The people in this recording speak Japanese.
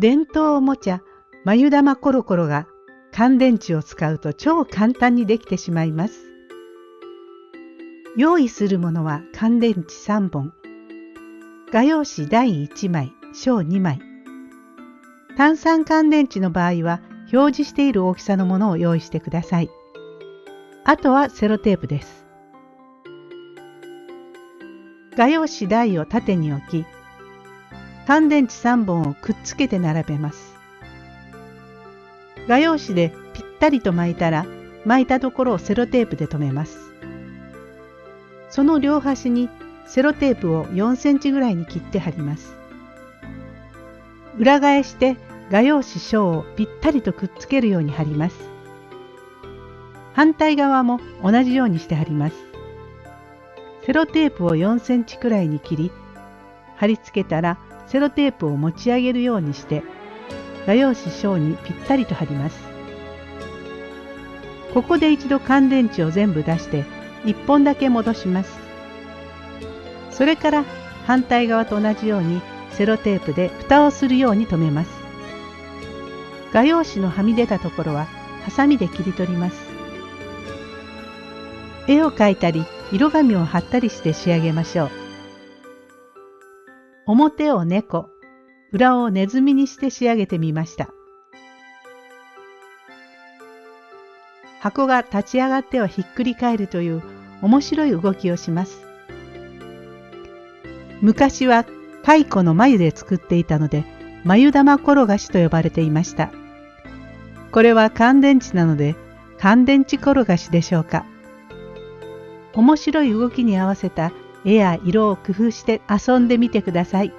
伝統おもちゃ眉玉コロコロが乾電池を使うと超簡単にできてしまいます。用意するものは乾電池3本、画用紙第1枚、小2枚。炭酸乾電池の場合は表示している大きさのものを用意してください。あとはセロテープです。画用紙台を縦に置き、乾電池3本をくっつけて並べます。画用紙でぴったりと巻いたら、巻いたところをセロテープで留めます。その両端にセロテープを4センチぐらいに切って貼ります。裏返して画用紙小をぴったりとくっつけるように貼ります。反対側も同じようにして貼ります。セロテープを4センチくらいに切り、貼り付けたらセロテープを持ち上げるようにして画用紙小にぴったりと貼ります。ここで一度乾電池を全部出して1本だけ戻します。それから反対側と同じようにセロテープで蓋をするように留めます。画用紙のはみ出たところはハサミで切り取ります。絵を描いたり色紙を貼ったりして仕上げましょう。表を猫、裏をネズミにして仕上げてみました。箱が立ち上がってはひっくり返るという面白い動きをします。昔は蚕の眉で作っていたので、眉玉転がしと呼ばれていました。これは乾電池なので、乾電池転がしでしょうか。面白い動きに合わせた絵や色を工夫して遊んでみてください。